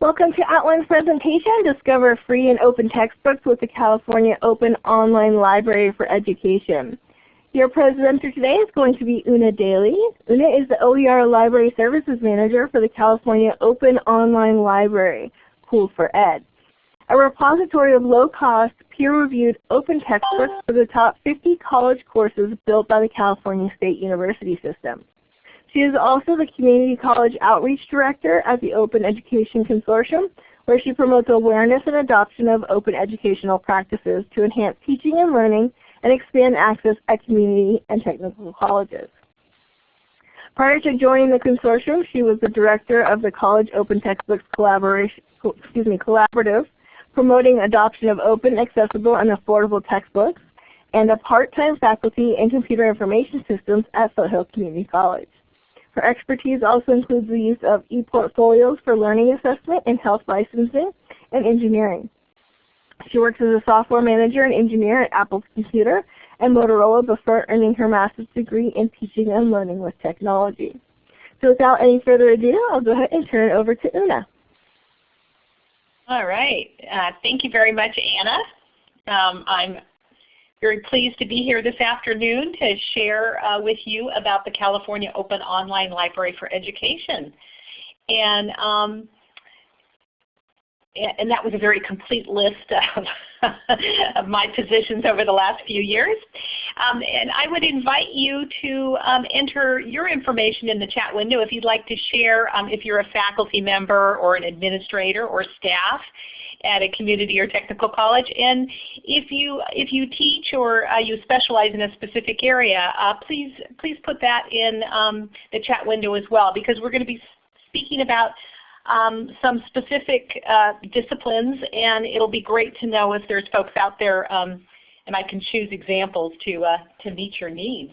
Welcome to @ONE's presentation, Discover Free and Open Textbooks with the California Open Online Library for Education. Your presenter today is going to be Una Daly. Una is the OER Library Services Manager for the California Open Online Library, COOL4Ed, a repository of low-cost, peer-reviewed open textbooks for the top 50 college courses built by the California State University System. She is also the Community College Outreach Director at the Open Education Consortium, where she promotes awareness and adoption of open educational practices to enhance teaching and learning and expand access at community and technical colleges. Prior to joining the consortium, she was the director of the College Open Textbooks excuse me, Collaborative, promoting adoption of open, accessible, and affordable textbooks, and a part-time faculty in computer information systems at Foothill Community College. Her expertise also includes the use of e-portfolios for learning assessment in health licensing and engineering. She works as a software manager and engineer at Apple Computer and Motorola before earning her master's degree in teaching and learning with technology. So without any further ado, I'll go ahead and turn it over to Una. All right. Uh, thank you very much, Anna. Um, I'm very pleased to be here this afternoon to share uh, with you about the California Open Online Library for Education. And, um, and that was a very complete list of, of my positions over the last few years. Um, and I would invite you to um, enter your information in the chat window if you'd like to share um, if you're a faculty member or an administrator or staff at a community or technical college. And if you if you teach or uh, you specialize in a specific area, uh, please please put that in um, the chat window as well because we're going to be speaking about um, some specific uh, disciplines and it'll be great to know if there's folks out there um, and I can choose examples to, uh, to meet your needs.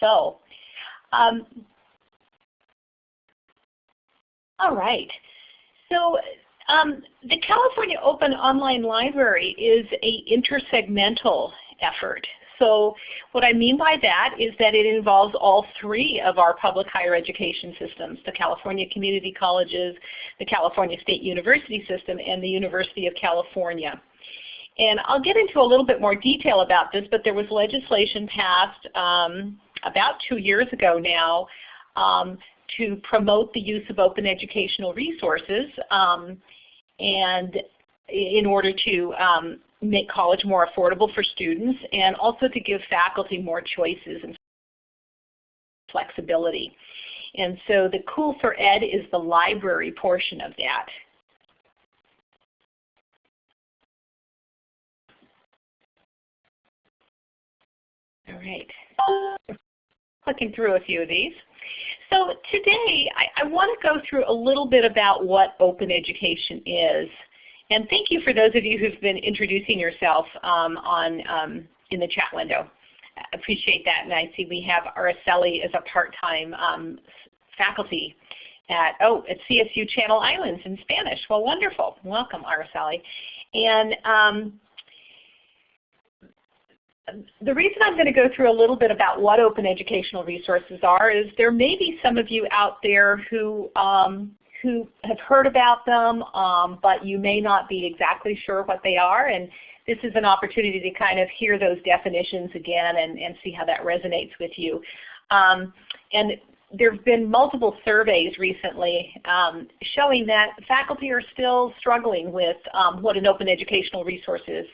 So, um, all right. So um, the California Open Online Library is a intersegmental effort. So what I mean by that is that it involves all three of our public higher education systems, the California Community Colleges, the California State University System, and the University of California. And I'll get into a little bit more detail about this, but there was legislation passed um, about two years ago now um, to promote the use of open educational resources um, and in order to um, make college more affordable for students and also to give faculty more choices and flexibility. And so the COOL4Ed is the library portion of that. All right. Clicking through a few of these. So today I, I want to go through a little bit about what open education is. And thank you for those of you who've been introducing yourself um, on um, in the chat window. I appreciate that. And I see we have Araceli as a part-time um, faculty at, oh, at CSU Channel Islands in Spanish. Well, wonderful. Welcome, Araceli. And um, the reason I'm going to go through a little bit about what open educational resources are is there may be some of you out there who um, who have heard about them, um, but you may not be exactly sure what they are. And this is an opportunity to kind of hear those definitions again and, and see how that resonates with you. Um, and there have been multiple surveys recently um, showing that faculty are still struggling with um, what an open educational resource is.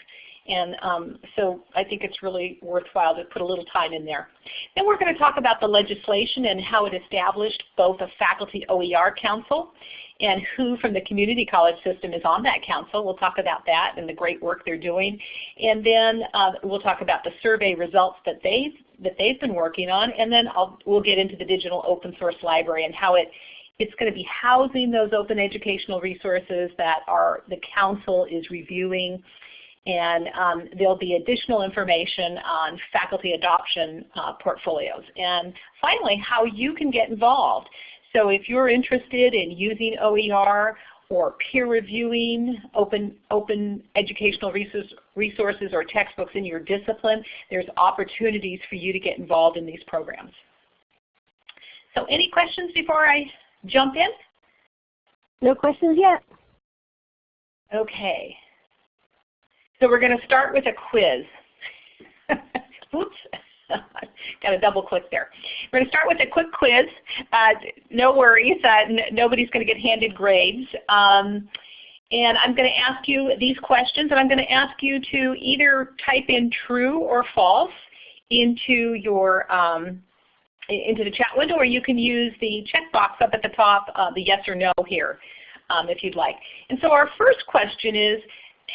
And um, so I think it's really worthwhile to put a little time in there. Then we're going to talk about the legislation and how it established both a faculty OER council and who from the community college system is on that council. We'll talk about that and the great work they're doing. And then uh, we'll talk about the survey results that they've, that they've been working on. And then I'll, we'll get into the digital open source library and how it it's going to be housing those open educational resources that are the council is reviewing and um, there'll be additional information on faculty adoption uh, portfolios. And finally, how you can get involved. So if you're interested in using OER or peer reviewing open, open educational resources or textbooks in your discipline, there's opportunities for you to get involved in these programs. So any questions before I jump in? No questions yet. Okay. So we're going to start with a quiz. Oops. Got to double click there. We're going to start with a quick quiz. Uh, no worries. Uh, nobody's going to get handed grades. Um, and I'm going to ask you these questions, and I'm going to ask you to either type in true or false into your um, into the chat window, or you can use the checkbox up at the top, uh, the yes or no here, um, if you'd like. And so our first question is,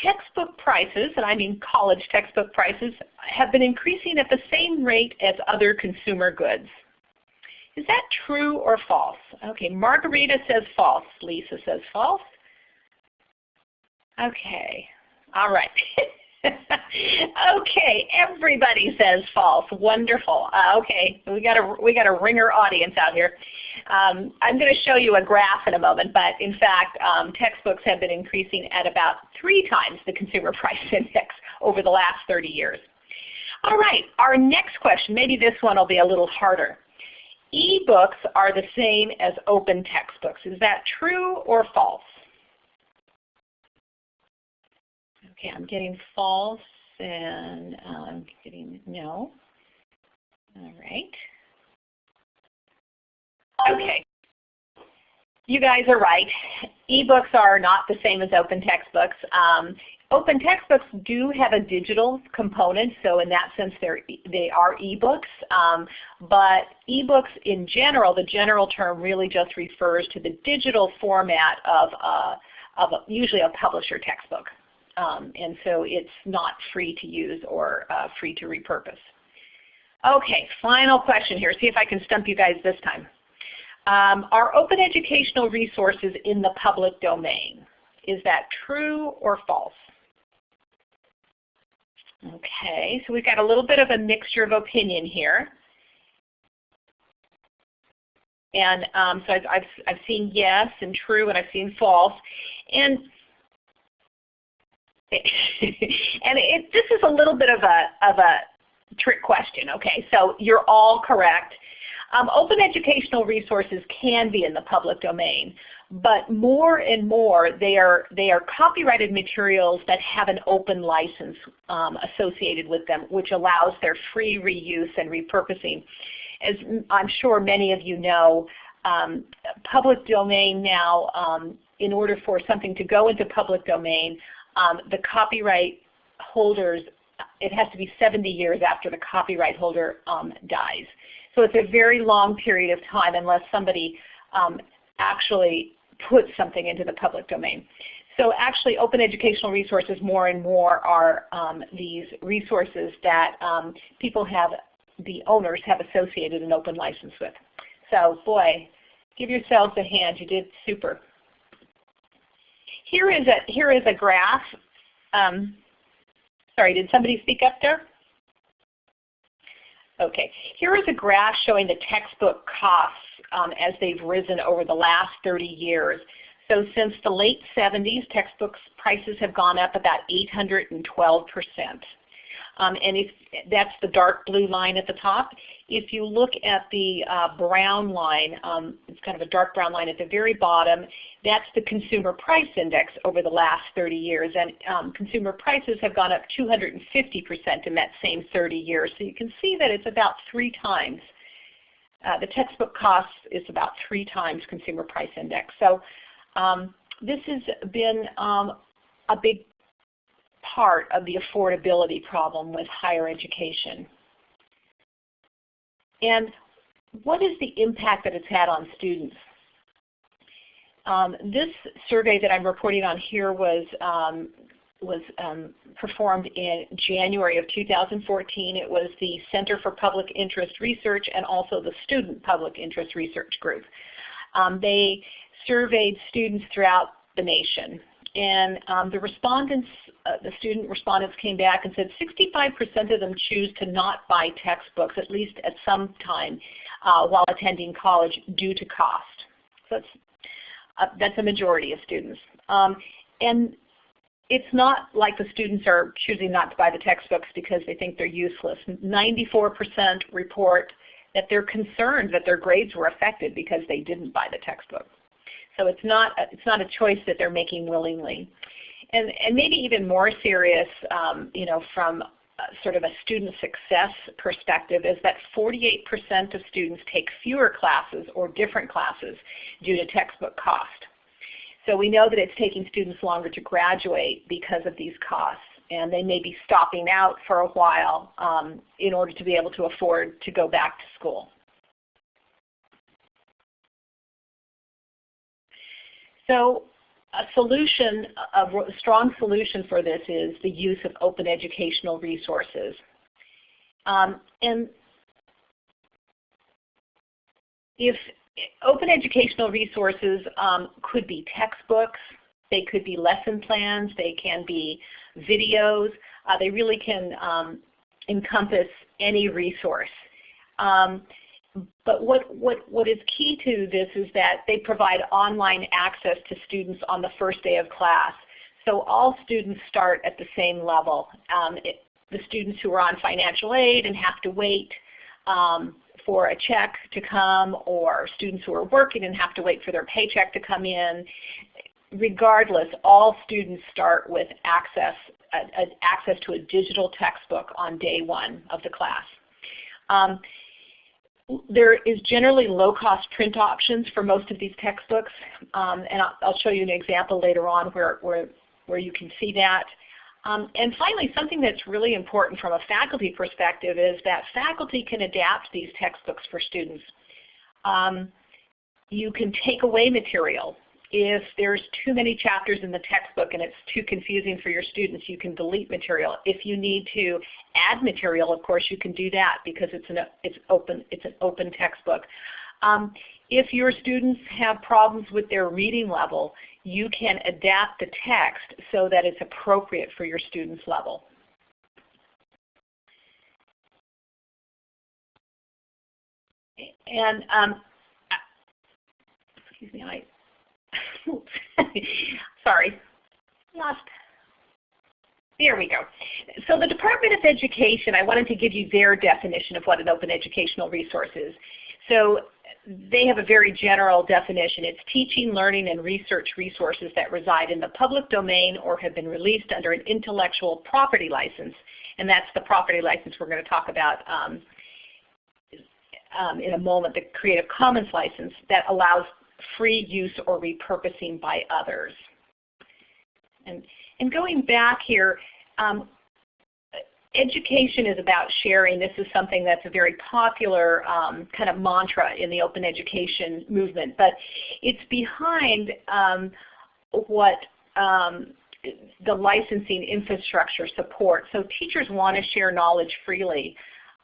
textbook prices, and I mean college textbook prices, have been increasing at the same rate as other consumer goods. Is that true or false? Okay, Margarita says false. Lisa says false. Okay, all right. okay, everybody says false. Wonderful. Uh, okay, we got a we got a ringer audience out here. Um, I'm going to show you a graph in a moment, but in fact, um, textbooks have been increasing at about three times the consumer price index over the last 30 years. All right, our next question, maybe this one will be a little harder. E-books are the same as open textbooks. Is that true or false? Okay, I'm getting false and I'm um, getting no. All right. Okay. You guys are right. E-books are not the same as open textbooks. Um, open textbooks do have a digital component, so in that sense they're, they are e-books. Um, but e-books in general, the general term really just refers to the digital format of, a, of a, usually a publisher textbook. Um, and so it's not free to use or uh, free to repurpose. Okay, final question here. See if I can stump you guys this time. Um, are open educational resources in the public domain? Is that true or false? Okay, so we've got a little bit of a mixture of opinion here. And um, so I've, I've, I've seen yes and true and I've seen false. And and it, this is a little bit of a, of a trick question, okay? So you're all correct. Um, open educational resources can be in the public domain, but more and more they are, they are copyrighted materials that have an open license um, associated with them, which allows their free reuse and repurposing. As I'm sure many of you know, um, public domain now, um, in order for something to go into public domain, um, the copyright holders, it has to be 70 years after the copyright holder um, dies. So it's a very long period of time unless somebody um, actually puts something into the public domain. So actually open educational resources more and more are um, these resources that um, people have, the owners have associated an open license with. So boy, give yourselves a hand. You did super. Here is a, here is a graph. Um, sorry, did somebody speak up there? Okay, here is a graph showing the textbook costs um, as they've risen over the last 30 years. So since the late 70s, textbooks prices have gone up about 812 percent. Um, and if that's the dark blue line at the top. If you look at the uh, brown line, um, it's kind of a dark brown line at the very bottom, that's the consumer price index over the last 30 years. And um, consumer prices have gone up 250% in that same 30 years. So you can see that it's about three times. Uh, the textbook cost is about three times consumer price index. So um, this has been um, a big part of the affordability problem with higher education. And what is the impact that it's had on students? Um, this survey that I'm reporting on here was um, was um, performed in January of 2014. It was the Center for Public Interest Research and also the Student Public Interest Research Group. Um, they surveyed students throughout the nation and um, the respondents, uh, the student respondents came back and said 65% of them choose to not buy textbooks at least at some time uh, while attending college due to cost. So that's, uh, that's a majority of students. Um, and it's not like the students are choosing not to buy the textbooks because they think they're useless. 94% report that they're concerned that their grades were affected because they didn't buy the textbook. So it's not a, it's not a choice that they're making willingly. And, and maybe even more serious, um, you know, from sort of a student success perspective is that 48% of students take fewer classes or different classes due to textbook cost. So we know that it's taking students longer to graduate because of these costs and they may be stopping out for a while um, in order to be able to afford to go back to school. So a solution, a strong solution for this is the use of open educational resources. Um, and if open educational resources um, could be textbooks, they could be lesson plans, they can be videos, uh, they really can um, encompass any resource. Um, but what, what, what is key to this is that they provide online access to students on the first day of class. So all students start at the same level. Um, it, the students who are on financial aid and have to wait um, for a check to come or students who are working and have to wait for their paycheck to come in. Regardless, all students start with access, access to a digital textbook on day one of the class. Um, there is generally low-cost print options for most of these textbooks, um, and I'll, I'll, show you an example later on where, where, where you can see that. Um, and finally, something that's really important from a faculty perspective is that faculty can adapt these textbooks for students. Um, you can take away material if there's too many chapters in the textbook and it's too confusing for your students, you can delete material. If you need to add material, of course, you can do that because it's an, it's open, it's an open textbook. Um, if your students have problems with their reading level, you can adapt the text so that it's appropriate for your student's level. And um, excuse me, I Sorry, lost. There we go. So the Department of Education, I wanted to give you their definition of what an open educational resource is. So they have a very general definition. It's teaching, learning, and research resources that reside in the public domain or have been released under an intellectual property license. And that's the property license we're going to talk about um, um, in a moment, the Creative Commons license that allows free use or repurposing by others. And, and going back here, um, education is about sharing. This is something that's a very popular um, kind of mantra in the open education movement, but it's behind um, what um, the licensing infrastructure supports. So teachers want to share knowledge freely,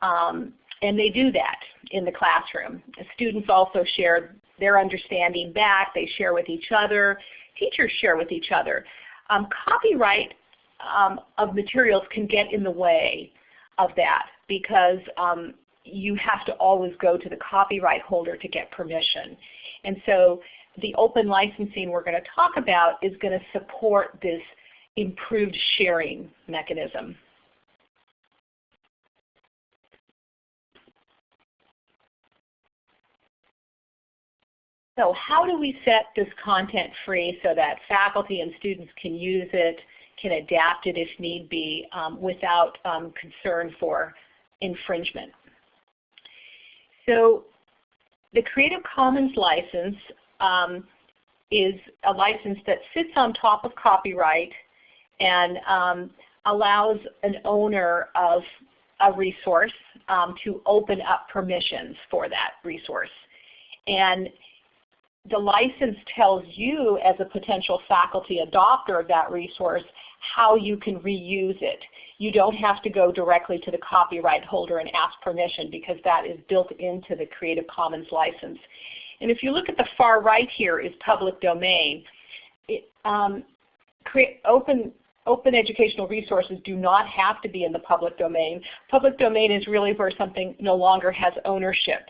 um, and they do that in the classroom. Students also share their understanding back. They share with each other. Teachers share with each other. Um, copyright um, of materials can get in the way of that because um, you have to always go to the copyright holder to get permission. And so the open licensing we're going to talk about is going to support this improved sharing mechanism. So how do we set this content free so that faculty and students can use it, can adapt it if need be, um, without um, concern for infringement? So the Creative Commons license um, is a license that sits on top of copyright and um, allows an owner of a resource um, to open up permissions for that resource. And the license tells you as a potential faculty adopter of that resource how you can reuse it. You don't have to go directly to the copyright holder and ask permission because that is built into the Creative Commons license. And if you look at the far right here is public domain. It, um, open, open educational resources do not have to be in the public domain. Public domain is really where something no longer has ownership.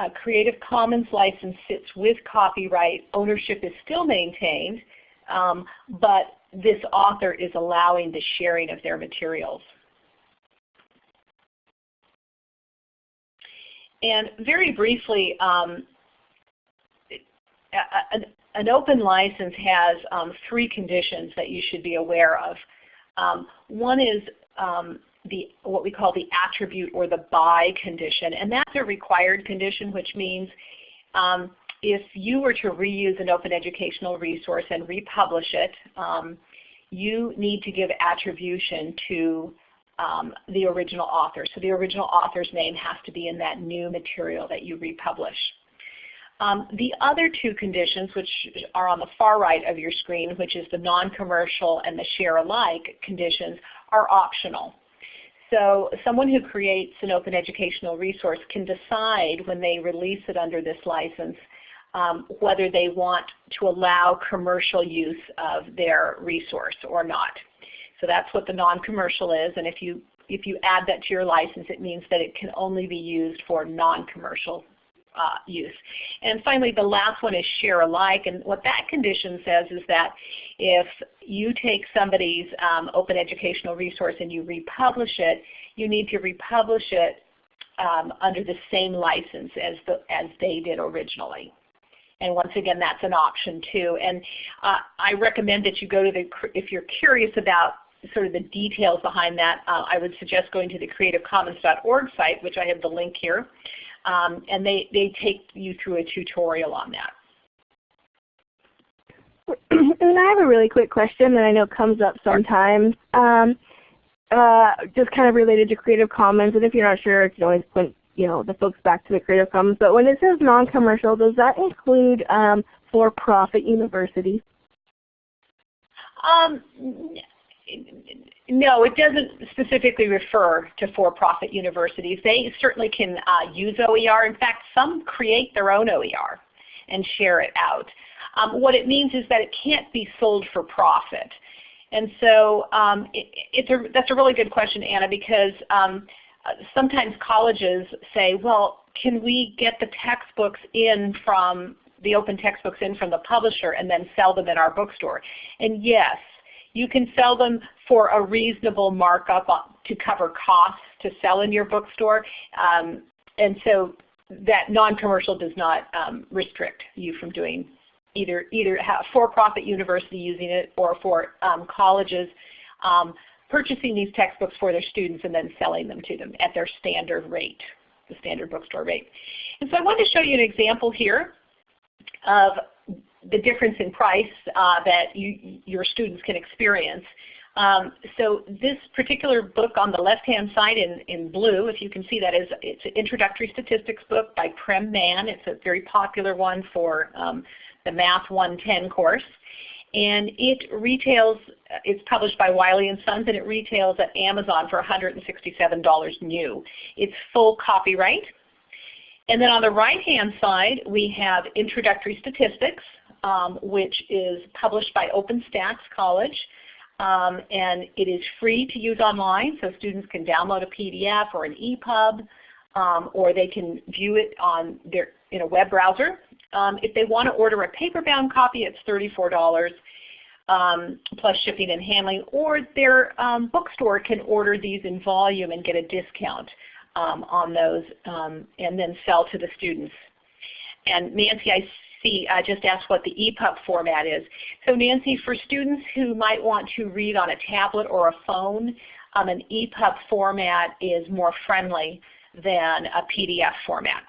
A Creative Commons license sits with copyright. Ownership is still maintained, um, but this author is allowing the sharing of their materials. and very briefly, um, an, an, open license has um, three conditions that you should be aware of. Um, one is um, the what we call the attribute or the by condition, and that's a required condition, which means um, if you were to reuse an open educational resource and republish it, um, you need to give attribution to um, the original author. So the original author's name has to be in that new material that you republish. Um, the other two conditions, which are on the far right of your screen, which is the non-commercial and the share alike conditions, are optional. So someone who creates an open educational resource can decide when they release it under this license um, whether they want to allow commercial use of their resource or not. So that's what the non-commercial is, and if you if you add that to your license, it means that it can only be used for non-commercial uh, use. And finally, the last one is share alike, and what that condition says is that if you take somebody's um, open educational resource and you republish it, you need to republish it um, under the same license as, the, as they did originally. And once again, that's an option too. And uh, I recommend that you go to the, if you're curious about sort of the details behind that, uh, I would suggest going to the creativecommons.org site, which I have the link here, um, and they, they take you through a tutorial on that. And I have a really quick question that I know comes up sometimes. Um, uh, just kind of related to Creative Commons, and if you're not sure, you can always point you know the folks back to the Creative Commons. But when it says non-commercial, does that include um, for-profit universities? Um, no, it doesn't specifically refer to for-profit universities. They certainly can uh, use OER. In fact, some create their own OER and share it out. Um, what it means is that it can't be sold for profit. And so um, it, it's a, that's a really good question, Anna, because um, sometimes colleges say, well, can we get the textbooks in from the open textbooks in from the publisher and then sell them in our bookstore? And yes, you can sell them for a reasonable markup to cover costs to sell in your bookstore. Um, and so that non-commercial does not um, restrict you from doing either either for-profit university using it or for um, colleges um, purchasing these textbooks for their students and then selling them to them at their standard rate, the standard bookstore rate. And so I wanted to show you an example here of the difference in price uh, that you, your students can experience. Um, so this particular book on the left-hand side in, in blue, if you can see that, is it's an introductory statistics book by Prem Mann. It's a very popular one for um, the Math 110 course. And it retails, it's published by Wiley & Sons, and it retails at Amazon for $167 new. It's full copyright. And then on the right-hand side, we have Introductory Statistics, um, which is published by OpenStax College. Um, and it is free to use online, so students can download a PDF or an EPUB, um, or they can view it on their in a web browser. Um, if they want to order a paper-bound copy, it's $34 um, plus shipping and handling, or their um, bookstore can order these in volume and get a discount on those and then sell to the students. And Nancy, I see, I just asked what the EPUB format is. So Nancy, for students who might want to read on a tablet or a phone, um, an EPUB format is more friendly than a PDF format.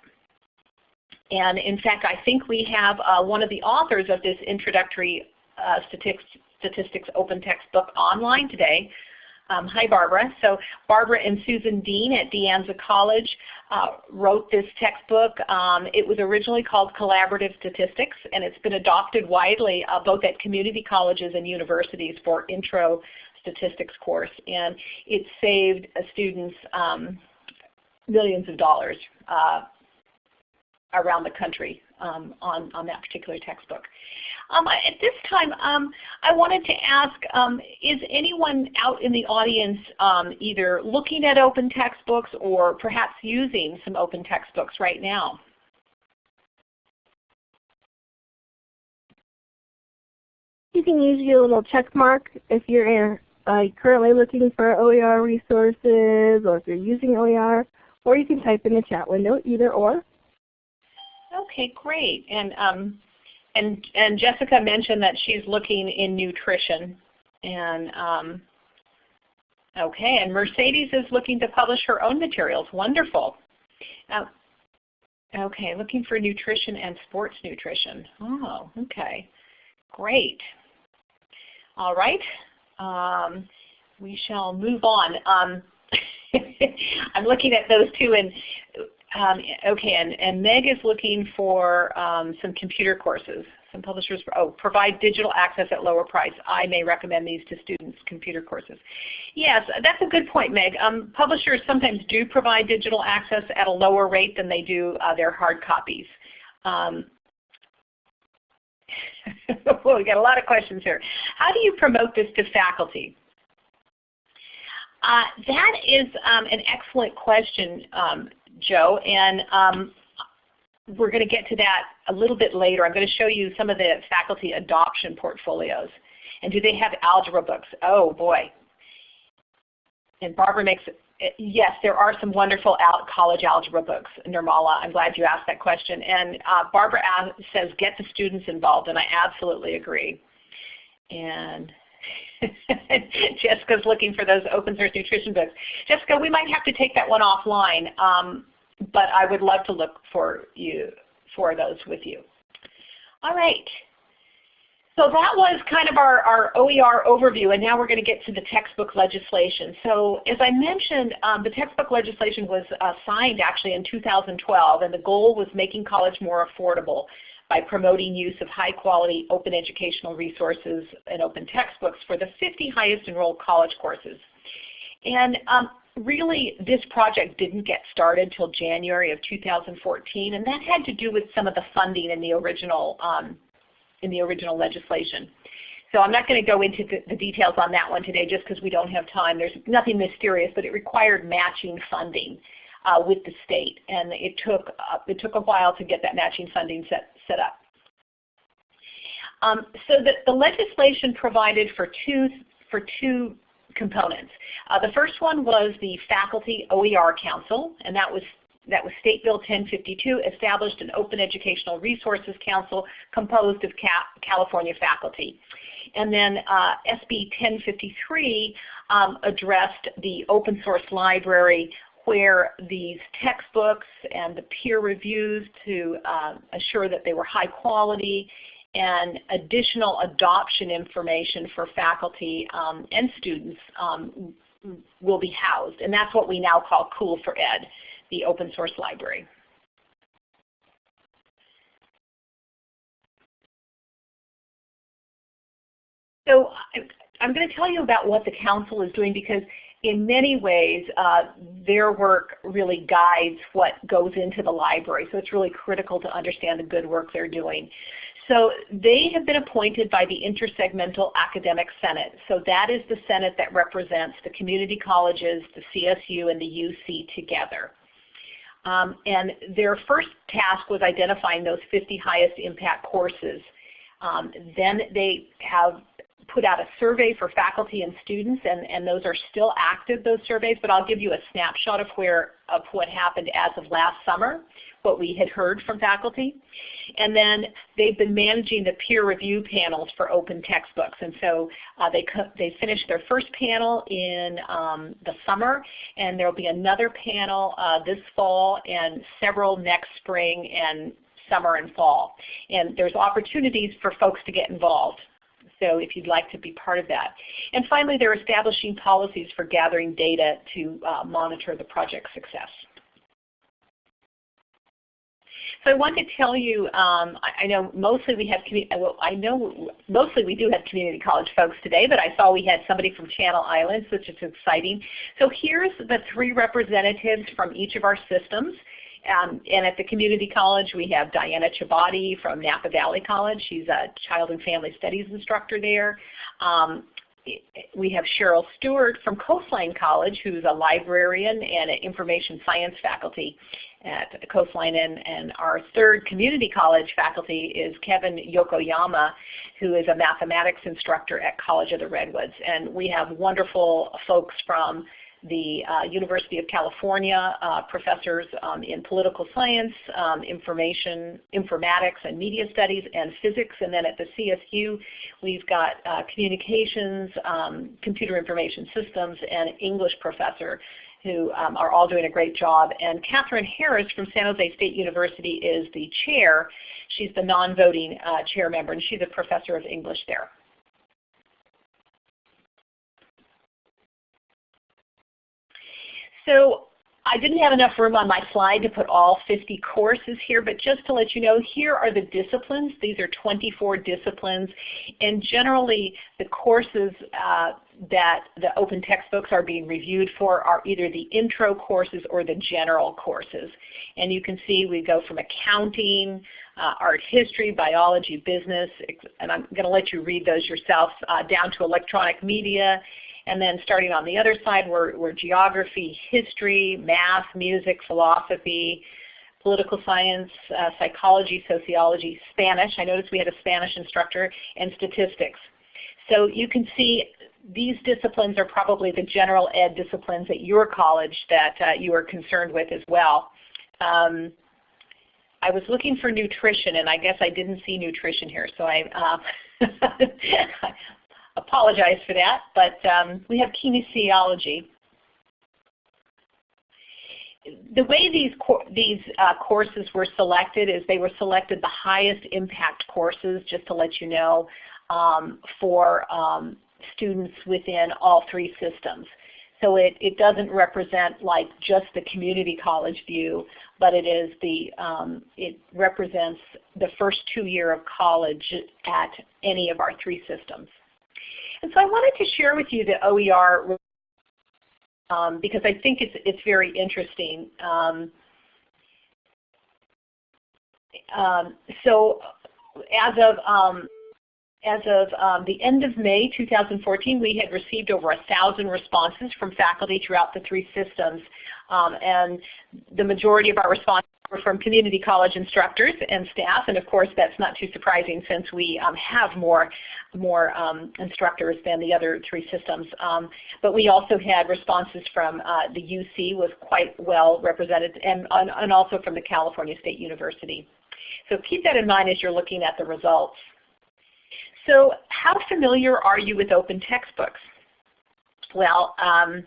And in fact, I think we have uh, one of the authors of this introductory uh, statistics open textbook online today. Um, hi Barbara. So Barbara and Susan Dean at De Anza College uh, wrote this textbook. Um, it was originally called Collaborative Statistics and it's been adopted widely uh, both at community colleges and universities for intro statistics course. And it saved students um, millions of dollars uh, around the country um, on, on that particular textbook. Um, at this time, um, I wanted to ask, um, is anyone out in the audience um, either looking at open textbooks or perhaps using some open textbooks right now? You can use your little check mark if you're uh, currently looking for OER resources or if you're using OER or you can type in the chat window, either or. Okay, great. And um, and and Jessica mentioned that she's looking in nutrition, and um, okay, and Mercedes is looking to publish her own materials. Wonderful. Uh, okay, looking for nutrition and sports nutrition. Oh, okay, great. All right, um, we shall move on. Um, I'm looking at those two, and um, okay, and, and Meg is looking for um, some computer courses. Some publishers, oh, provide digital access at lower price. I may recommend these to students, computer courses. Yes, that's a good point, Meg. Um, publishers sometimes do provide digital access at a lower rate than they do uh, their hard copies. Um, well, we got a lot of questions here. How do you promote this to faculty? Uh, that is um, an excellent question, um, Joe, and um, we're going to get to that a little bit later. I'm going to show you some of the faculty adoption portfolios. And do they have algebra books? Oh boy. And Barbara makes, yes, there are some wonderful college algebra books, Nirmala. I'm glad you asked that question. And uh, Barbara says get the students involved, and I absolutely agree. And Jessica's looking for those open source nutrition books. Jessica, we might have to take that one offline, um, but I would love to look for you for those with you. All right. So that was kind of our, our OER overview, and now we're going to get to the textbook legislation. So as I mentioned, um, the textbook legislation was uh, signed actually in 2012, and the goal was making college more affordable by promoting use of high quality open educational resources and open textbooks for the 50 highest enrolled college courses. And um, really this project didn't get started until January of 2014 and that had to do with some of the funding in the original, um, in the original legislation. So I'm not going to go into the, the, details on that one today just because we don't have time. There's nothing mysterious, but it required matching funding uh, with the state, and it took uh, it took a while to get that matching funding set set up. Um, so the, the legislation provided for two for two components. Uh, the first one was the Faculty OER Council, and that was that was State Bill 1052 established an Open Educational Resources Council composed of California faculty. And then uh, SB 1053 um, addressed the open source library where these textbooks and the peer reviews to uh, assure that they were high quality and additional adoption information for faculty um, and students um, will be housed. And that's what we now call COOL4Ed, the open source library. So I'm going to tell you about what the council is doing because in many ways, uh, their work really guides what goes into the library. So it's really critical to understand the good work they're doing. So they have been appointed by the Intersegmental Academic Senate. So that is the Senate that represents the community colleges, the CSU, and the UC together. Um, and their first task was identifying those 50 highest impact courses. Um, then they have put out a survey for faculty and students, and, and those are still active, those surveys, but I'll give you a snapshot of, where, of what happened as of last summer, what we had heard from faculty. And then they've been managing the peer review panels for open textbooks. And so uh, they, they finished their first panel in um, the summer, and there will be another panel uh, this fall and several next spring and summer and fall. And there's opportunities for folks to get involved so if you'd like to be part of that. And finally, they're establishing policies for gathering data to uh, monitor the project's success. So I want to tell you, um, I, I, know mostly we have, well, I know mostly we do have community college folks today, but I saw we had somebody from Channel Islands, which is exciting. So here's the three representatives from each of our systems. Um, and at the community college, we have Diana Chabadi from Napa Valley College. She's a child and family studies instructor there. Um, we have Cheryl Stewart from Coastline College, who's a librarian and an information science faculty at Coastline. And, and our third community college faculty is Kevin Yokoyama, who is a mathematics instructor at College of the Redwoods. And we have wonderful folks from the uh, University of California uh, professors um, in political science, um, information, informatics and media studies, and physics. And then at the CSU, we've got uh, communications, um, computer information systems, and English professor who um, are all doing a great job. And Katherine Harris from San Jose State University is the chair. She's the non-voting uh, chair member, and she's a professor of English there. So I didn't have enough room on my slide to put all 50 courses here, but just to let you know, here are the disciplines. These are 24 disciplines, and generally the courses uh, that the open textbooks are being reviewed for are either the intro courses or the general courses. And you can see we go from accounting, uh, art history, biology, business, and I'm going to let you read those yourself, uh, down to electronic media, and then starting on the other side were, were geography, history, math, music, philosophy, political science, uh, psychology, sociology, Spanish. I noticed we had a Spanish instructor, and statistics. So you can see these disciplines are probably the general ed disciplines at your college that uh, you are concerned with as well. Um, I was looking for nutrition, and I guess I didn't see nutrition here, so I uh, apologize for that, but um, we have kinesiology. The way these, these uh, courses were selected is they were selected the highest impact courses, just to let you know, um, for um, students within all three systems. So it, it doesn't represent like just the community college view, but it is the um, it represents the first two year of college at any of our three systems. And so I wanted to share with you the OER um, because I think it's, it's very interesting. Um, um, so as of um, as of um, the end of May 2014, we had received over a thousand responses from faculty throughout the three systems, um, and the majority of our responses from community college instructors and staff, and of course that's not too surprising since we um, have more, more um, instructors than the other three systems. Um, but we also had responses from uh, the UC was quite well represented, and, and also from the California State University. So keep that in mind as you're looking at the results. So how familiar are you with open textbooks? Well, um,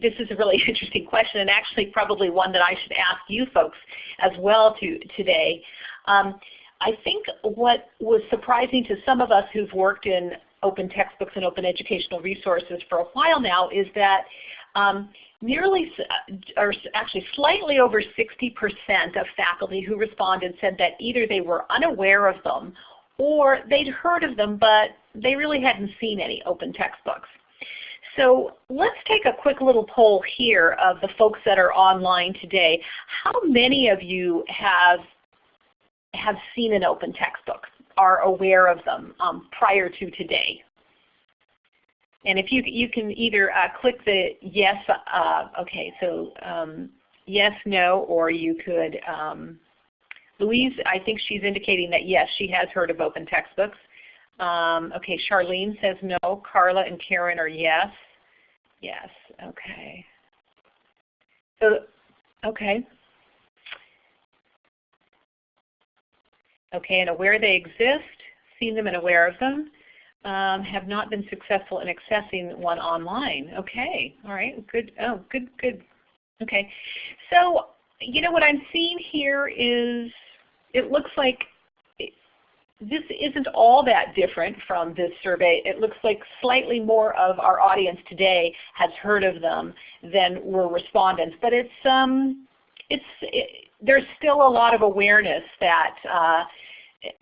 this is a really interesting question and actually probably one that I should ask you folks as well to, today. Um, I think what was surprising to some of us who've worked in open textbooks and open educational resources for a while now is that um, nearly, or actually slightly over 60% of faculty who responded said that either they were unaware of them or they'd heard of them but they really hadn't seen any open textbooks. So let's take a quick little poll here of the folks that are online today. How many of you have, have seen an open textbook, are aware of them um, prior to today? And if you, you can either uh, click the yes, uh, okay, so um, yes, no, or you could, um, Louise, I think she's indicating that yes, she has heard of open textbooks. Um, okay, Charlene says no. Carla and Karen are yes. Yes, okay. So, okay. Okay, and aware they exist, seen them and aware of them, um, have not been successful in accessing one online. Okay, all right, good, oh, good, good. Okay, so you know what I'm seeing here is it looks like this isn't all that different from this survey. It looks like slightly more of our audience today has heard of them than were respondents. But it's, um, it's, it, there's still a lot of awareness that, uh,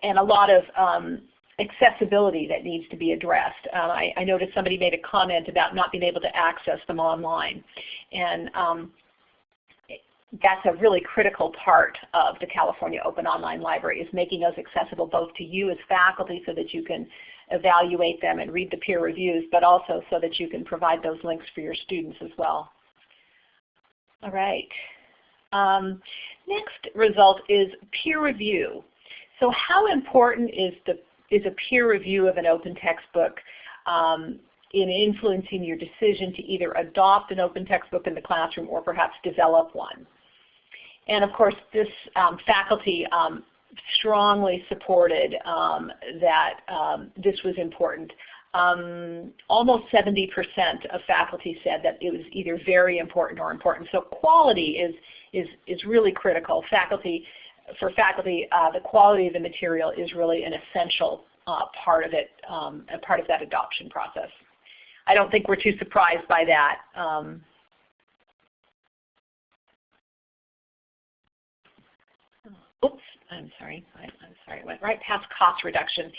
and a lot of um, accessibility that needs to be addressed. Uh, I, I, noticed somebody made a comment about not being able to access them online. And um, that's a really critical part of the California Open Online Library is making those accessible both to you as faculty so that you can evaluate them and read the peer reviews, but also so that you can provide those links for your students as well. All right. Um, next result is peer review. So how important is, the, is a peer review of an open textbook um, in influencing your decision to either adopt an open textbook in the classroom or perhaps develop one. And of course, this um, faculty um, strongly supported um, that this was important. Um, almost 70% of faculty said that it was either very important or important. So quality is, is, is really critical. Faculty, for faculty, uh, the quality of the material is really an essential uh, part of it, um, a part of that adoption process. I don't think we're too surprised by that. Um, I'm sorry, I, am sorry, I went right past cost reduction.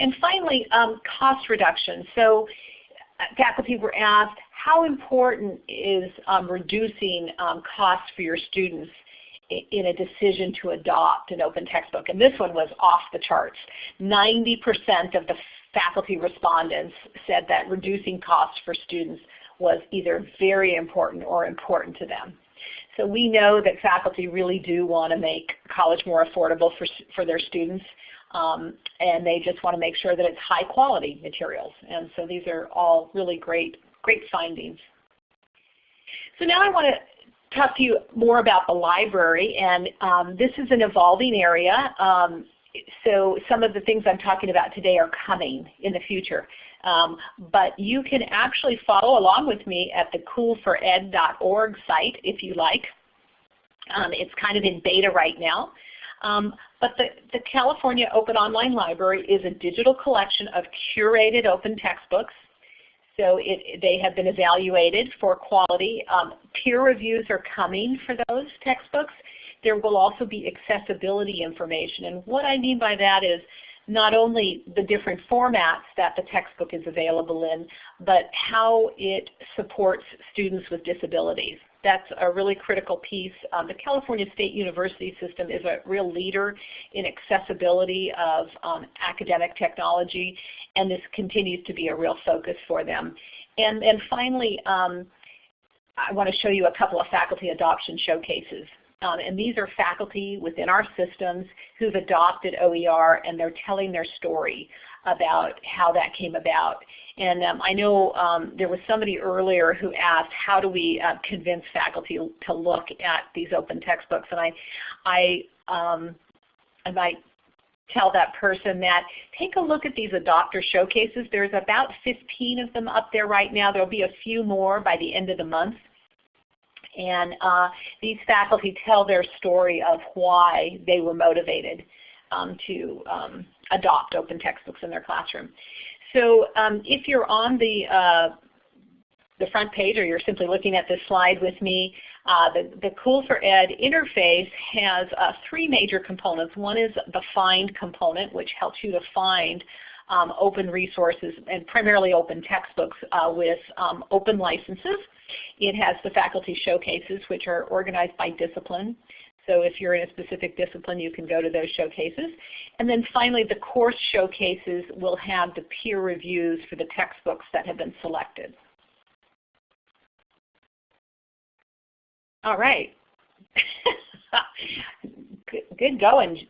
And finally, um, cost reduction. So uh, faculty were asked, how important is um, reducing um, costs for your students in a decision to adopt an open textbook? And this one was off the charts. 90% of the faculty respondents said that reducing costs for students was either very important or important to them. So we know that faculty really do want to make college more affordable for, for their students. Um, and they just want to make sure that it's high quality materials. And so these are all really great, great findings. So now I want to talk to you more about the library. And um, this is an evolving area. Um, so some of the things I'm talking about today are coming in the future. Um, but you can actually follow along with me at the cool4ed.org site if you like. Um, it's kind of in beta right now. Um, but the, the California Open Online Library is a digital collection of curated open textbooks. So it, they have been evaluated for quality. Um, peer reviews are coming for those textbooks. There will also be accessibility information. And what I mean by that is not only the different formats that the textbook is available in, but how it supports students with disabilities. That's a really critical piece. Um, the California State University system is a real leader in accessibility of um, academic technology, and this continues to be a real focus for them. And, and finally, um, I want to show you a couple of faculty adoption showcases. Um, and these are faculty within our systems who've adopted OER and they're telling their story about how that came about. And um, I know um, there was somebody earlier who asked how do we uh, convince faculty to look at these open textbooks. And I, I, um, I might tell that person that take a look at these adopter showcases. There's about 15 of them up there right now. There will be a few more by the end of the month. And uh, these faculty tell their story of why they were motivated um, to um, adopt open textbooks in their classroom. So um, if you're on the, uh, the front page or you're simply looking at this slide with me, uh, the, the COOL4Ed interface has uh, three major components. One is the find component, which helps you to find um, open resources and primarily open textbooks uh, with um, open licenses. It has the faculty showcases which are organized by discipline. So if you're in a specific discipline, you can go to those showcases. And then finally, the course showcases will have the peer reviews for the textbooks that have been selected. All right. good, going,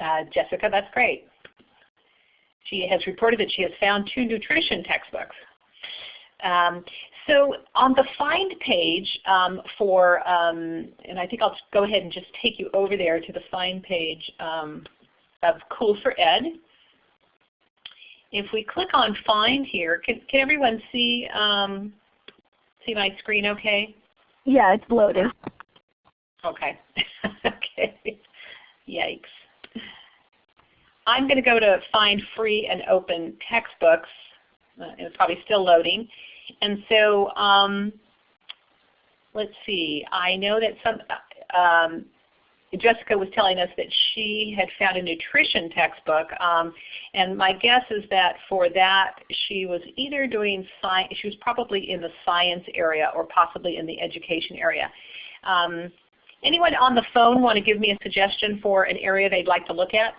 uh, Jessica. That's great. She has reported that she has found two nutrition textbooks. Um, so on the find page um, for, um, and I think I'll go ahead and just take you over there to the find page um, of COOL4Ed. If we click on find here, can, can everyone see, um, see my screen okay? Yeah, it's loading. Okay. okay. Yikes. I'm going to go to find free and open textbooks. Uh, it's probably still loading. And so um, let's see. I know that some um, Jessica was telling us that she had found a nutrition textbook, um, and my guess is that for that she was either doing science, she was probably in the science area or possibly in the education area. Um, anyone on the phone want to give me a suggestion for an area they'd like to look at?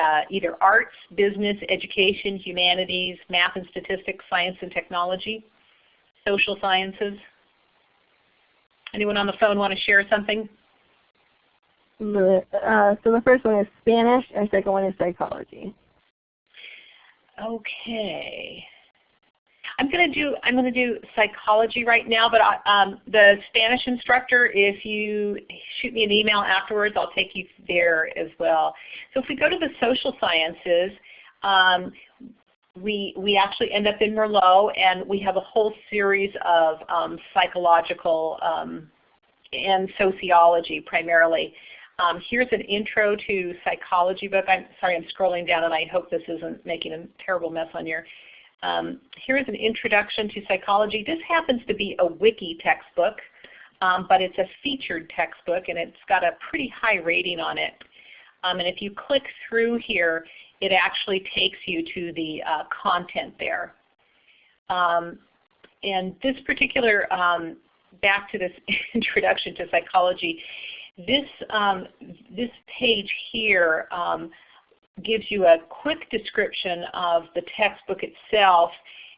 Uh, either arts, business, education, humanities, math and statistics, science and technology, social sciences. Anyone on the phone want to share something? Uh, so the first one is Spanish and the second one is psychology. Okay. I'm going to do I'm going to do psychology right now, but I, um, the Spanish instructor, if you shoot me an email afterwards, I'll take you there as well. So if we go to the social sciences, um, we we actually end up in Merlot, and we have a whole series of um, psychological um, and sociology primarily. Um, here's an intro to psychology book. I'm sorry, I'm scrolling down, and I hope this isn't making a terrible mess on your. Um, here's an introduction to psychology. This happens to be a wiki textbook, um, but it's a featured textbook, and it's got a pretty high rating on it. Um, and if you click through here, it actually takes you to the uh, content there. Um, and this particular, um, back to this introduction to psychology, this, um, this page here gives you a quick description of the textbook itself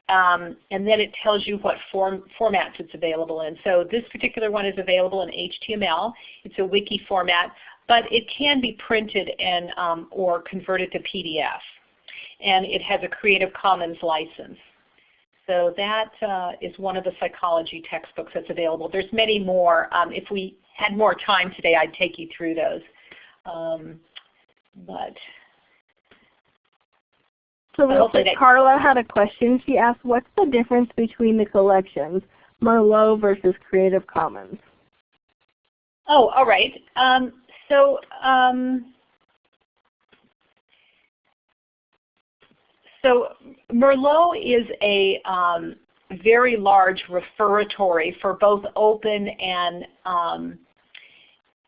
um, and then it tells you what form, formats it's available in. So this particular one is available in HTML. It's a wiki format, but it can be printed and um, or converted to PDF. And it has a Creative Commons license. So that uh, is one of the psychology textbooks that's available. There's many more. Um, if we had more time today, I'd take you through those. Um, but so real quick, Carla had a question. She asked, what's the difference between the collections, Merlot versus Creative Commons? Oh, all right. Um, so um, so Merlot is a um, very large referatory for both open and um,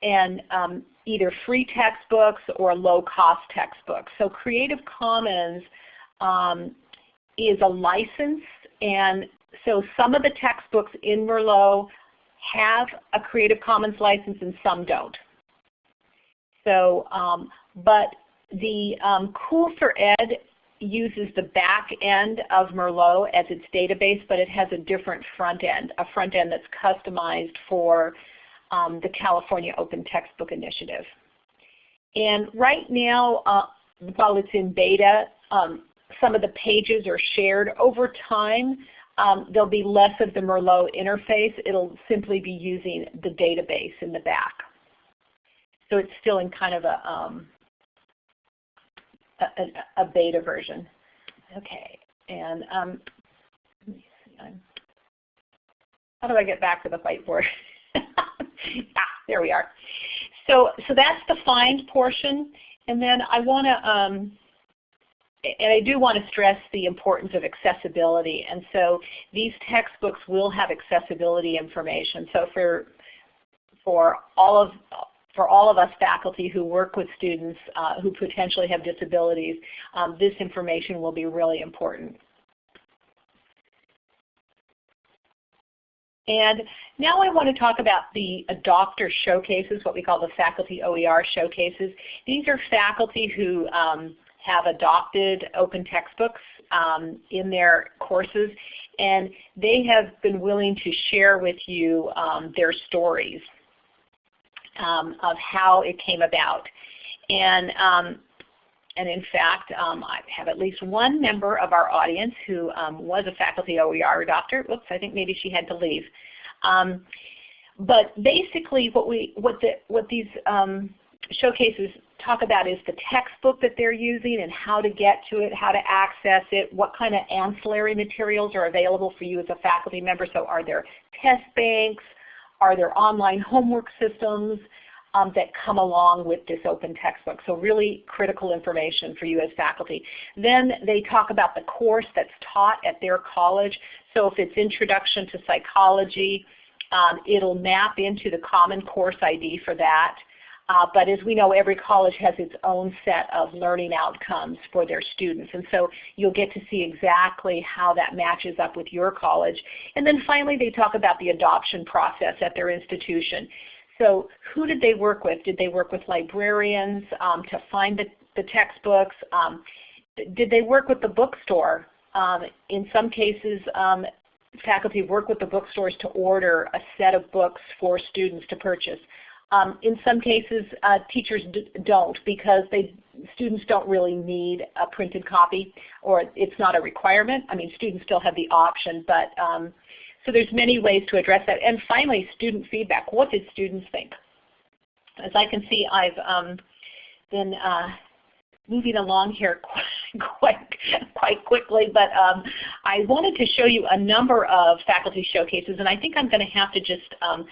and um, either free textbooks or low-cost textbooks. So Creative Commons um, is a license, and so some of the textbooks in Merlot have a Creative Commons license and some don't. So, um, but the um, COOL4Ed uses the back end of Merlot as its database, but it has a different front end, a front end that's customized for um, the California Open Textbook Initiative. And right now, uh, while it's in beta, um, some of the pages are shared. Over time, um, there'll be less of the Merlot interface. It'll simply be using the database in the back. So it's still in kind of a, um, a, a, beta version. Okay, and um, let me see. How do I get back to the whiteboard? ah, there we are. So, so that's the find portion, and then I want to, um, and I do want to stress the importance of accessibility. And so these textbooks will have accessibility information. So for for all of for all of us faculty who work with students uh, who potentially have disabilities, um, this information will be really important. And now I want to talk about the adopter showcases, what we call the faculty OER showcases. These are faculty who um, have adopted open textbooks um, in their courses, and they have been willing to share with you um, their stories um, of how it came about. And, um, and in fact, um, I have at least one member of our audience who um, was a faculty OER adopter. Oops, I think maybe she had to leave. But basically what, we, what, the, what these showcases talk about is the textbook that they're using and how to get to it, how to access it, what kind of ancillary materials are available for you as a faculty member. So are there test banks? Are there online homework systems um, that come along with this open textbook? So really critical information for you as faculty. Then they talk about the course that's taught at their college. So if it's Introduction to Psychology, um, it'll map into the Common Course ID for that. Uh, but as we know, every college has its own set of learning outcomes for their students. And so you'll get to see exactly how that matches up with your college. And then finally, they talk about the adoption process at their institution. So who did they work with? Did they work with librarians um, to find the, the textbooks? Um, did they work with the bookstore? Um, in some cases, um, faculty work with the bookstores to order a set of books for students to purchase. Um, in some cases, uh, teachers don't because they students don't really need a printed copy or it's not a requirement. I mean, students still have the option, but um, so there's many ways to address that. And finally, student feedback. What did students think? As I can see, I've um, been uh, moving along here quite, quite quickly, but um, I wanted to show you a number of faculty showcases, and I think I'm going to have to just um,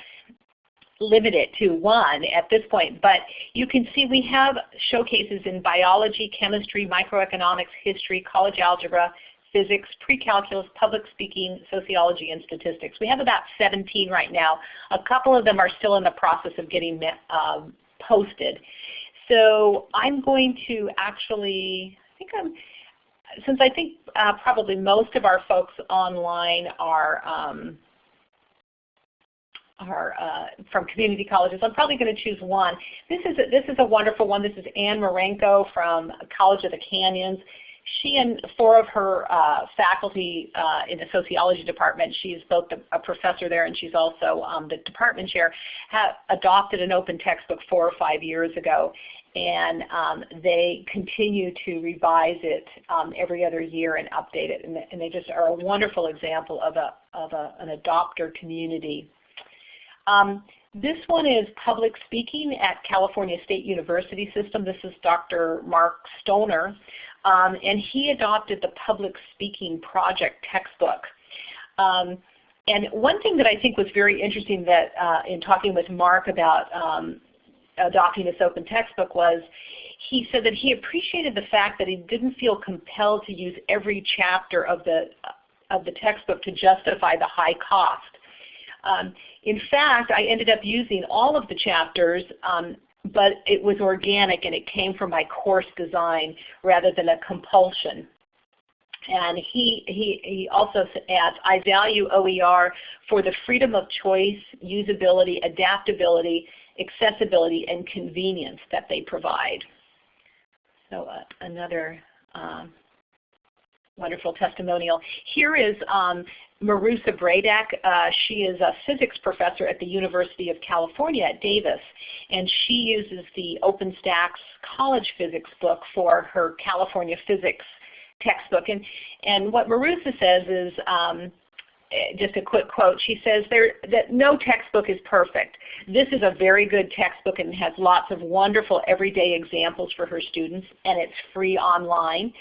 limit it to one at this point, but you can see we have showcases in biology, chemistry, microeconomics, history, college algebra, physics, pre-calculus, public speaking, sociology, and statistics. We have about 17 right now. A couple of them are still in the process of getting um, posted. So I'm going to actually, I think I'm, since I think uh, probably most of our folks online are um, are uh, from community colleges. I'm probably going to choose one. This is a, this is a wonderful one. This is Anne Marenko from College of the Canyons. She and four of her uh, faculty uh, in the sociology department, she's both a professor there and she's also um, the department chair, have adopted an open textbook four or five years ago and um, they continue to revise it um, every other year and update it. And, they just are a wonderful example of, a, of a, an adopter community. Um, this one is public speaking at California State University System. This is Dr. Mark Stoner. Um, and he adopted the public speaking project textbook. Um, and one thing that I think was very interesting that uh, in talking with Mark about um, adopting this open textbook was he said that he appreciated the fact that he didn't feel compelled to use every chapter of the, of the textbook to justify the high cost. Um, in fact, I ended up using all of the chapters, um, but it was organic and it came from my course design rather than a compulsion. And he, he, he also adds, I value OER for the freedom of choice, usability, adaptability, accessibility, and convenience that they provide. So uh, another um, wonderful testimonial. Here is um, Marusa Bradac. Uh, she is a physics professor at the University of California at Davis, and she uses the OpenStax college physics book for her California physics textbook. And, and what Marusa says is, um, just a quick quote. She says there, that no textbook is perfect. This is a very good textbook and has lots of wonderful everyday examples for her students and it's free online.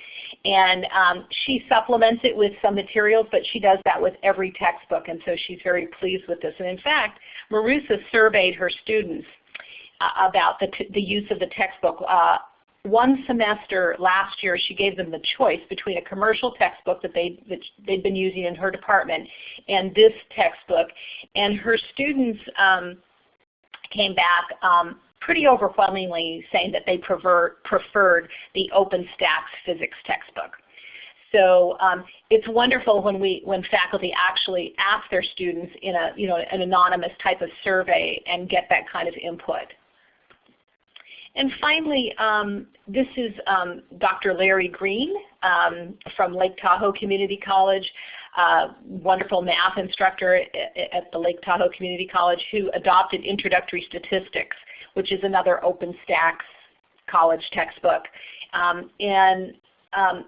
And um, she supplements it with some materials but she does that with every textbook and so she's very pleased with this. And in fact, Marusa surveyed her students uh, about the, the use of the textbook uh, one semester last year she gave them the choice between a commercial textbook that they that they'd been using in her department and this textbook and her students um, came back um, pretty overwhelmingly saying that they prefer, preferred the OpenStax physics textbook. So um, it's wonderful when we when faculty actually ask their students in a you know an anonymous type of survey and get that kind of input. And finally, um, this is um, Dr. Larry Green um, from Lake Tahoe Community College, uh, wonderful math instructor at, the Lake Tahoe Community College who adopted Introductory Statistics, which is another OpenStax college textbook. Um, and um,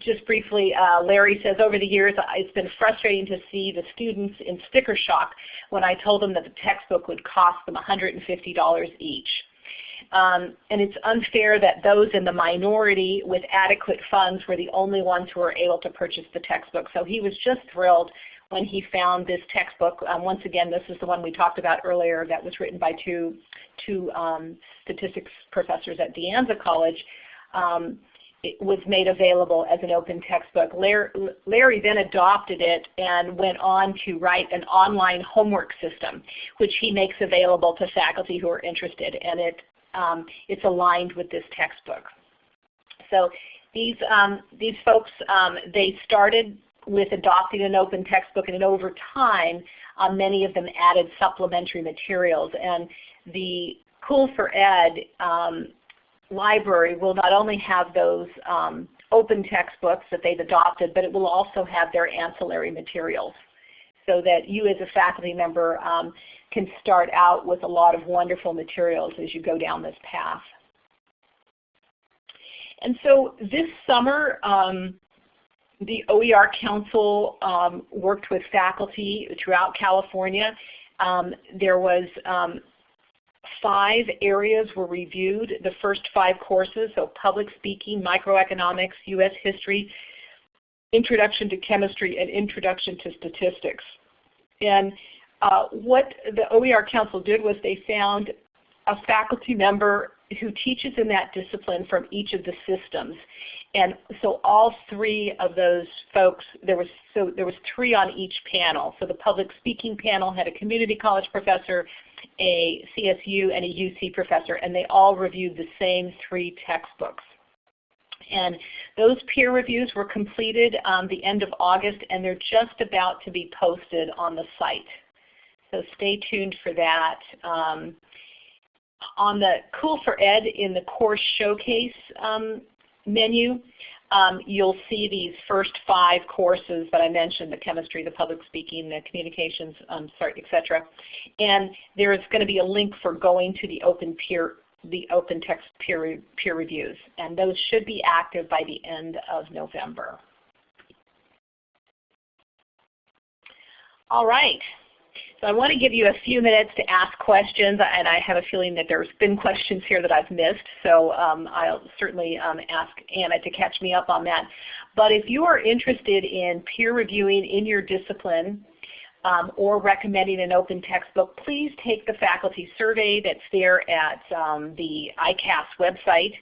just briefly, uh, Larry says, over the years it's been frustrating to see the students in sticker shock when I told them that the textbook would cost them $150 each. Um, and it's unfair that those in the minority with adequate funds were the only ones who were able to purchase the textbook. So he was just thrilled when he found this textbook. Um, once again, this is the one we talked about earlier that was written by two, two um, statistics professors at De Anza College. Um, it was made available as an open textbook. Larry, Larry, then adopted it and went on to write an online homework system, which he makes available to faculty who are interested. And it um, it's aligned with this textbook. So these, um, these folks, um, they started with adopting an open textbook and over time uh, many of them added supplementary materials. And the COOL4Ed um, library will not only have those um, open textbooks that they've adopted, but it will also have their ancillary materials. So that you as a faculty member um, can start out with a lot of wonderful materials as you go down this path. And so this summer, um, the OER Council um, worked with faculty throughout California. Um, there was um, five areas were reviewed, the first five courses, so public speaking, microeconomics, U.S. history, introduction to chemistry, and introduction to statistics. And uh, what the OER Council did was they found a faculty member who teaches in that discipline from each of the systems. And so all three of those folks, there was so there was three on each panel. So the public speaking panel had a community college professor, a CSU, and a UC professor, and they all reviewed the same three textbooks. And those peer reviews were completed um, the end of August, and they're just about to be posted on the site. So stay tuned for that. Um, on the COOL4Ed in the course showcase um, menu, um, you'll see these first five courses that I mentioned, the chemistry, the public speaking, the communications, um, sorry, etc. And there is going to be a link for going to the open peer the open text peer, peer reviews. And those should be active by the end of November. All right. So I want to give you a few minutes to ask questions, and I have a feeling that there's been questions here that I've missed, so um, I'll certainly um, ask Anna to catch me up on that. But if you are interested in peer reviewing in your discipline um, or recommending an open textbook, please take the faculty survey that's there at um, the ICAS website.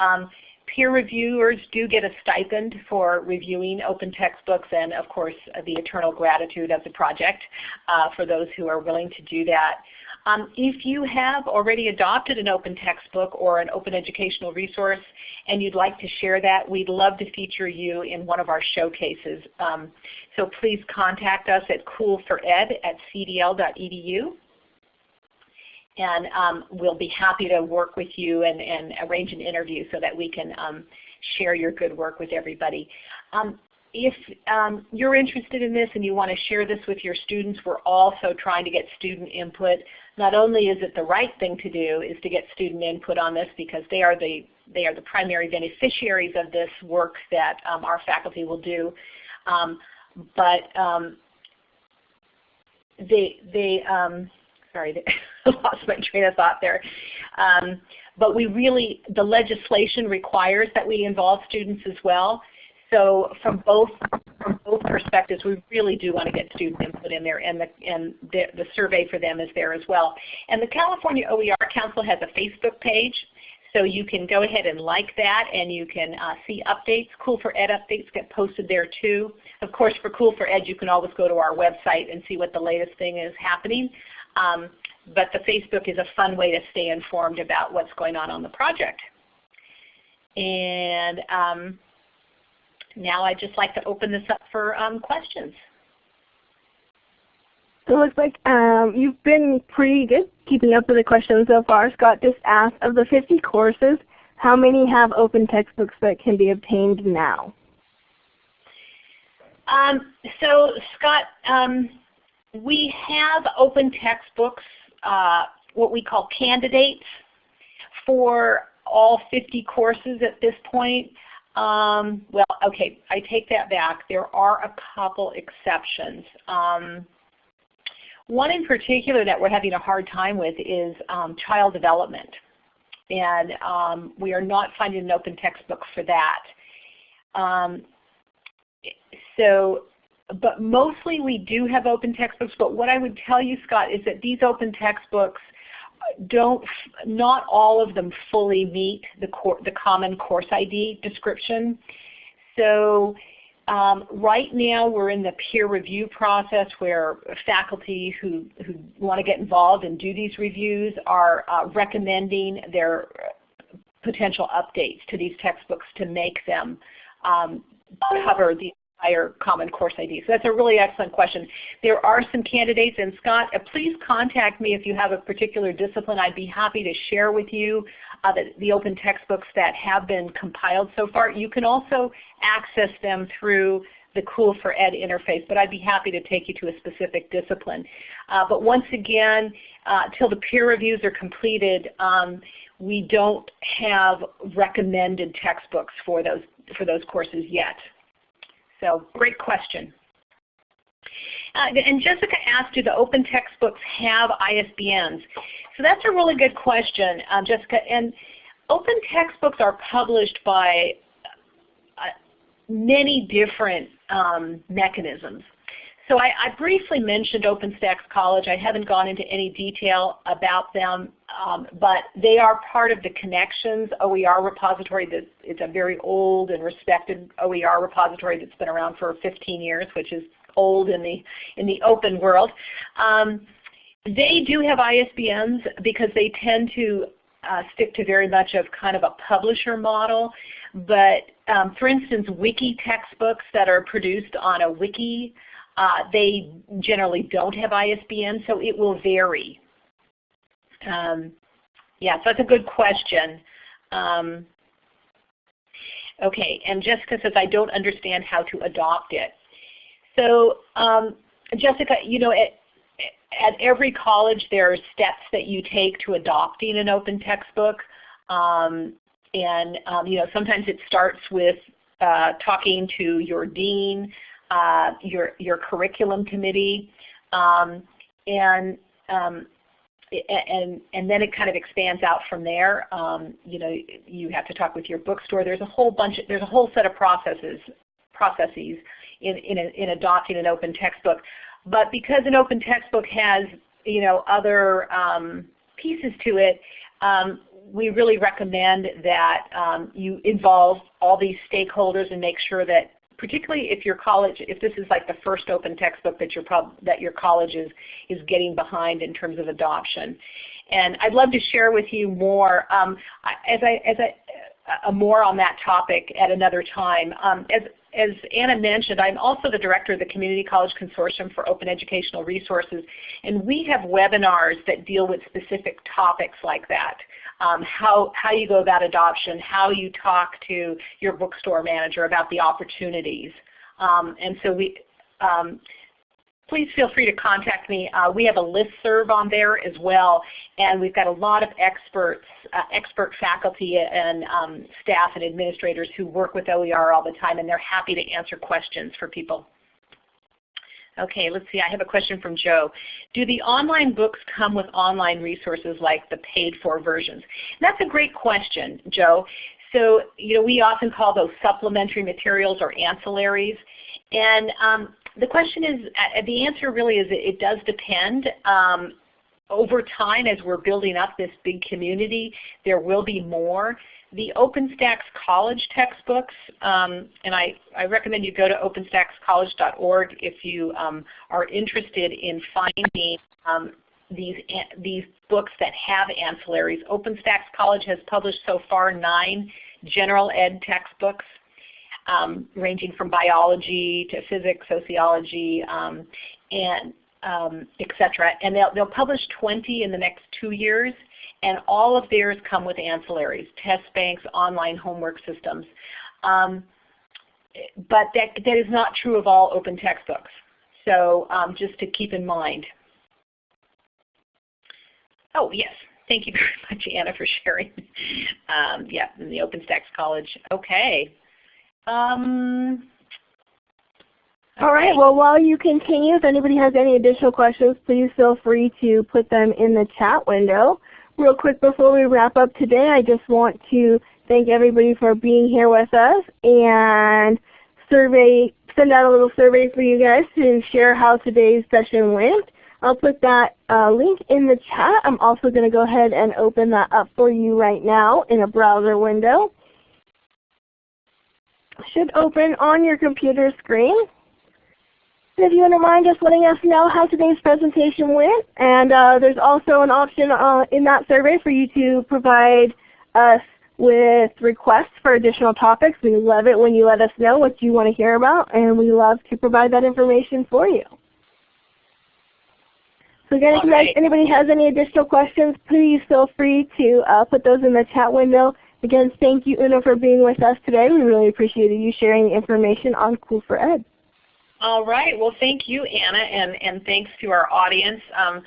Um, peer reviewers do get a stipend for reviewing open textbooks and of course the eternal gratitude of the project uh, for those who are willing to do that. Um, if you have already adopted an open textbook or an open educational resource and you'd like to share that, we'd love to feature you in one of our showcases. Um, so please contact us at coolfored at cdl.edu and um, we'll be happy to work with you and, and, arrange an interview so that we can um, share your good work with everybody. Um, if um, you're interested in this and you want to share this with your students, we're also trying to get student input. Not only is it the right thing to do is to get student input on this because they are the, they are the primary beneficiaries of this work that um, our faculty will do, um, but they, they sorry, I lost my train of thought there. Um, but we really, the legislation requires that we involve students as well. So from both from both perspectives, we really do want to get student input in there, and the and the, the survey for them is there as well. And the California OER Council has a Facebook page, so you can go ahead and like that, and you can uh, see updates. COOL4Ed updates get posted there too. Of course, for COOL4Ed, you can always go to our website and see what the latest thing is happening. Um, but the Facebook is a fun way to stay informed about what's going on on the project. And um, now I'd just like to open this up for um, questions. So it looks like um, you've been pretty good keeping up with the questions so far. Scott just asked, of the 50 courses, how many have open textbooks that can be obtained now? Um, so Scott, um, we have open textbooks, uh, what we call candidates, for all 50 courses at this point. Um, well, okay, I take that back. There are a couple exceptions. Um, one in particular that we're having a hard time with is um, child development. And um, we are not finding an open textbook for that. Um, so but mostly we do have open textbooks. But what I would tell you, Scott, is that these open textbooks don't, not all of them fully meet the, the common course ID description. So um, right now we're in the peer review process where faculty who, who want to get involved and do these reviews are uh, recommending their potential updates to these textbooks to make them um, cover the higher Common Course ID? So that's a really excellent question. There are some candidates, and Scott, uh, please contact me if you have a particular discipline. I'd be happy to share with you uh, the, the, open textbooks that have been compiled so far. You can also access them through the COOL4Ed interface, but I'd be happy to take you to a specific discipline. Uh, but once again, uh, till the peer reviews are completed, um, we don't have recommended textbooks for those, for those courses yet. So great question. Uh, and Jessica asked, do the open textbooks have ISBNs? So that's a really good question, um, Jessica. And open textbooks are published by uh, many different um, mechanisms. So I, I, briefly mentioned OpenStax College. I haven't gone into any detail about them, um, but they are part of the Connexions OER repository. It's a very old and respected OER repository that's been around for 15 years, which is old in the in the open world. Um, they do have ISBNs because they tend to uh, stick to very much of kind of a publisher model. But um, for instance, wiki textbooks that are produced on a wiki, uh, they generally don't have ISBN, so it will vary. Um, yeah, so that's a good question. Um, okay, and Jessica says, I don't understand how to adopt it. So um, Jessica, you know, at, at every college there are steps that you take to adopting an open textbook. Um, and um, you know, sometimes it starts with uh, talking to your dean, uh, your, your curriculum committee, um, and um, and and then it kind of expands out from there. Um, you know, you have to talk with your bookstore. There's a whole bunch. Of, there's a whole set of processes processes in, in, a, in adopting an open textbook. But because an open textbook has you know, other um, pieces to it, um, we really recommend that um, you involve all these stakeholders and make sure that particularly if your college, if this is like the first open textbook that your, that your college is, is getting behind in terms of adoption. And I'd love to share with you more um, as I, as I, uh, more on that topic at another time. Um, as, as Anna mentioned, I'm also the director of the Community College Consortium for Open Educational Resources, and we have webinars that deal with specific topics like that. Um, how, how you go about adoption, how you talk to your bookstore manager about the opportunities. Um, and so we, um, please feel free to contact me. Uh, we have a list serve on there as well, and we've got a lot of experts, uh, expert faculty and um, staff and administrators who work with OER all the time, and they're happy to answer questions for people. Okay, let's see. I have a question from Joe. Do the online books come with online resources like the paid-for versions? And that's a great question, Joe. So, you know, we often call those supplementary materials or ancillaries. And um, the question is, uh, the answer really is it, it does depend. Um, over time as we're building up this big community, there will be more. The OpenStax College textbooks, um, and I, I, recommend you go to openstaxcollege.org if you um, are interested in finding um, these, these books that have ancillaries. OpenStax College has published so far nine general ed textbooks um, ranging from biology to physics, sociology, um, and um, etc. And they'll, they'll publish 20 in the next two years, and all of theirs come with ancillaries, test banks, online homework systems. Um, but that, that is not true of all open textbooks. So um, just to keep in mind. Oh yes, thank you very much Anna for sharing. Um, yeah, in the OpenStax College. Okay, um, all right. Well, while you continue, if anybody has any additional questions, please feel free to put them in the chat window. Real quick before we wrap up today, I just want to thank everybody for being here with us and survey, send out a little survey for you guys to share how today's session went. I'll put that uh, link in the chat. I'm also going to go ahead and open that up for you right now in a browser window should open on your computer screen. If you wouldn't mind just letting us know how today's presentation went. And uh, there's also an option uh, in that survey for you to provide us with requests for additional topics. We love it when you let us know what you want to hear about, and we love to provide that information for you. So again, if right. anybody has any additional questions, please feel free to uh, put those in the chat window. Again, thank you Una for being with us today. We really appreciated you sharing the information on COOL4Ed. All right. Well, thank you, Anna, and, and thanks to our audience. Um,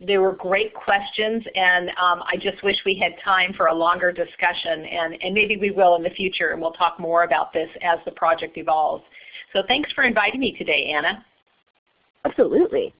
they were great questions, and um, I just wish we had time for a longer discussion, and, and maybe we will in the future, and we'll talk more about this as the project evolves. So thanks for inviting me today, Anna. Absolutely.